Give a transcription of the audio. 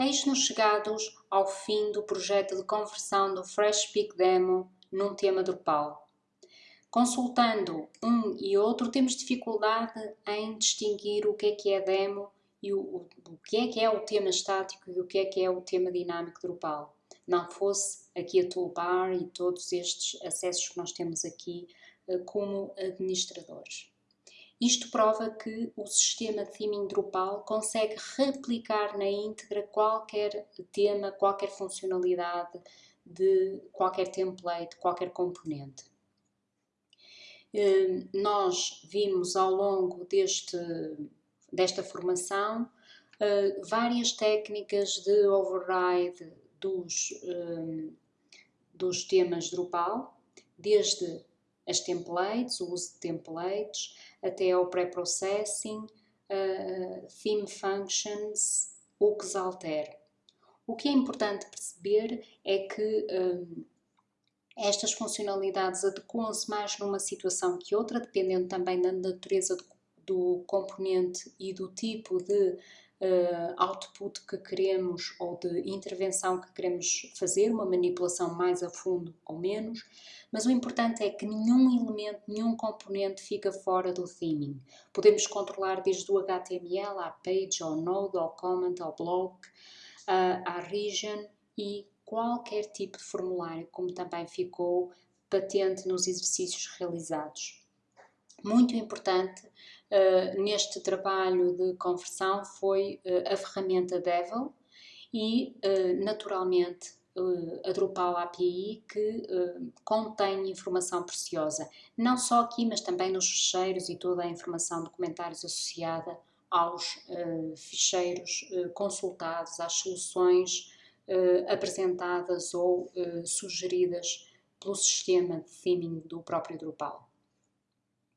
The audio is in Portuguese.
Eis-nos chegados ao fim do projeto de conversão do FreshPeak Demo num tema Drupal. Consultando um e outro, temos dificuldade em distinguir o que é que é demo e o, o, o que é que é o tema estático e o que é que é o tema dinâmico Drupal. Não fosse aqui a toolbar e todos estes acessos que nós temos aqui eh, como administradores. Isto prova que o sistema de theming Drupal consegue replicar na íntegra qualquer tema, qualquer funcionalidade de qualquer template, qualquer componente. Hum, nós vimos ao longo deste, desta formação hum, várias técnicas de override dos, hum, dos temas Drupal, desde as templates, o uso de templates, até ao pré-processing, uh, theme functions, o que se altera. O que é importante perceber é que um, estas funcionalidades adequam-se mais numa situação que outra, dependendo também da natureza do, do componente e do tipo de uh, output que queremos ou de intervenção que queremos fazer, uma manipulação mais a fundo ou menos, mas o importante é que nenhum elemento, nenhum componente fica fora do theming. Podemos controlar desde o HTML à page, ao node, ao comment, ao block, uh, à region e qualquer tipo de formulário, como também ficou patente nos exercícios realizados. Muito importante uh, neste trabalho de conversão foi uh, a ferramenta Devil e, uh, naturalmente, a Drupal API que contém informação preciosa, não só aqui, mas também nos ficheiros e toda a informação de comentários associada aos ficheiros consultados, às soluções apresentadas ou sugeridas pelo sistema de theming do próprio Drupal.